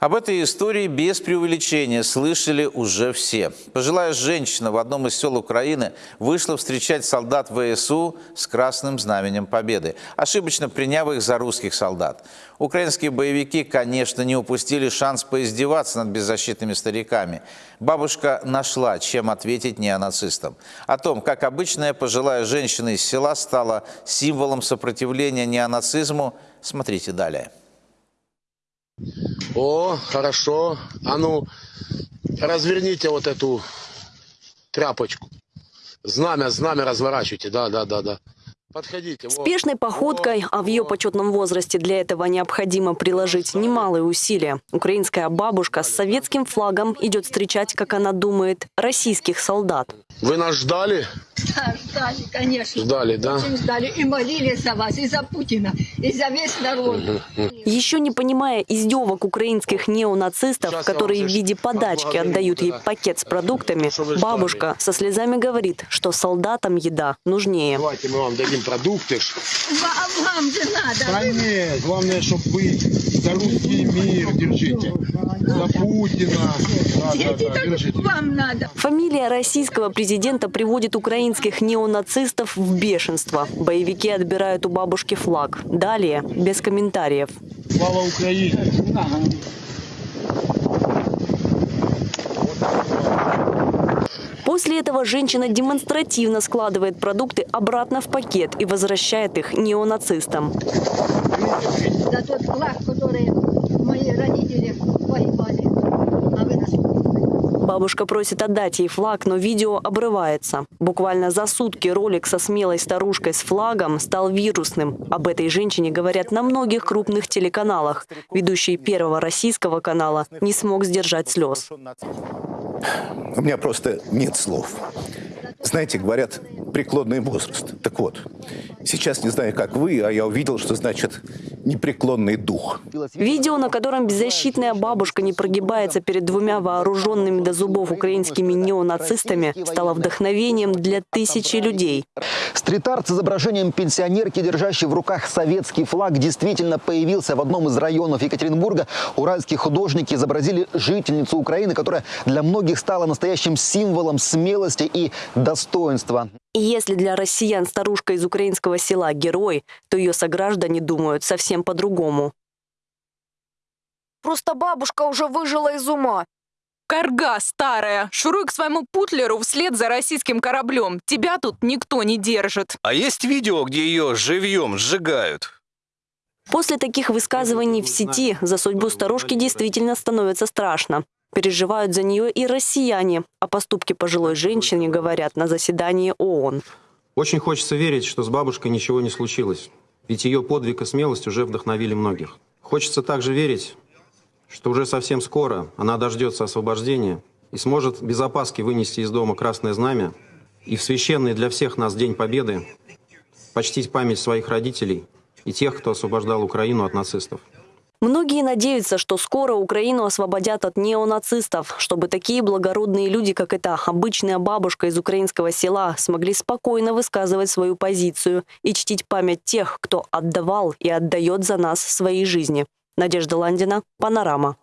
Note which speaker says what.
Speaker 1: Об этой истории без преувеличения слышали уже все. Пожилая женщина в одном из сел Украины вышла встречать солдат ВСУ с красным знаменем Победы, ошибочно приняв их за русских солдат. Украинские боевики, конечно, не упустили шанс поиздеваться над беззащитными стариками. Бабушка нашла, чем ответить неонацистам. О том, как обычная пожилая женщина из села стала символом сопротивления неонацизму, смотрите далее.
Speaker 2: О, хорошо. А ну, разверните вот эту тряпочку. Знамя, знамя разворачивайте. Да, да, да, да. Подходите. вот.
Speaker 3: Спешной походкой, а в ее почетном возрасте для этого необходимо приложить немалые усилия. Украинская бабушка с советским флагом идет встречать, как она думает, российских солдат.
Speaker 2: Вы нас ждали?
Speaker 4: Да, ждали, конечно.
Speaker 2: Ждали, да?
Speaker 4: Очень ждали. И молились за вас, и за Путина, и за весь народ.
Speaker 3: Еще не понимая издевок украинских неонацистов, которые в виде подачки отдают ей пакет с продуктами, бабушка со слезами говорит, что солдатам еда нужнее.
Speaker 2: Давайте мы вам дадим продукты.
Speaker 4: Вам, вам же надо.
Speaker 5: нет, главное, чтобы вы за русский мир держите. За Путина. Да, да, да, держите.
Speaker 4: вам надо.
Speaker 3: Фамилия российского президента приводит украинских неонацистов в бешенство. Боевики отбирают у бабушки флаг. Далее, без комментариев.
Speaker 5: Слава Украине.
Speaker 3: После этого женщина демонстративно складывает продукты обратно в пакет и возвращает их неонацистам.
Speaker 4: За тот флаг, который мои родители воевали. А вы нас
Speaker 3: Бабушка просит отдать ей флаг, но видео обрывается. Буквально за сутки ролик со смелой старушкой с флагом стал вирусным. Об этой женщине говорят на многих крупных телеканалах. Ведущий первого российского канала не смог сдержать слез.
Speaker 6: У меня просто нет слов. Знаете, говорят, преклонный возраст. Так вот, сейчас не знаю, как вы, а я увидел, что значит непреклонный дух.
Speaker 3: Видео, на котором беззащитная бабушка не прогибается перед двумя вооруженными до зубов украинскими неонацистами, стало вдохновением для тысячи людей.
Speaker 7: Стрит-арт с изображением пенсионерки, держащей в руках советский флаг, действительно появился в одном из районов Екатеринбурга. Уральские художники изобразили жительницу Украины, которая для многих стала настоящим символом смелости и достоинства.
Speaker 3: И если для россиян старушка из украинского села – герой, то ее сограждане думают совсем по-другому.
Speaker 8: Просто бабушка уже выжила из ума.
Speaker 9: Карга старая, шуруй к своему путлеру вслед за российским кораблем. Тебя тут никто не держит.
Speaker 10: А есть видео, где ее живьем сжигают?
Speaker 3: После таких высказываний в сети за судьбу старушки действительно становится страшно. Переживают за нее и россияне. О поступке пожилой женщины говорят на заседании ООН.
Speaker 11: Очень хочется верить, что с бабушкой ничего не случилось. Ведь ее подвиг и смелость уже вдохновили многих. Хочется также верить, что уже совсем скоро она дождется освобождения и сможет без опаски вынести из дома красное знамя и в священный для всех нас День Победы почтить память своих родителей и тех, кто освобождал Украину от нацистов.
Speaker 3: Многие надеются, что скоро Украину освободят от неонацистов, чтобы такие благородные люди, как эта обычная бабушка из украинского села, смогли спокойно высказывать свою позицию и чтить память тех, кто отдавал и отдает за нас свои жизни. Надежда Ландина, Панорама.